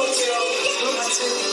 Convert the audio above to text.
hotel room. I took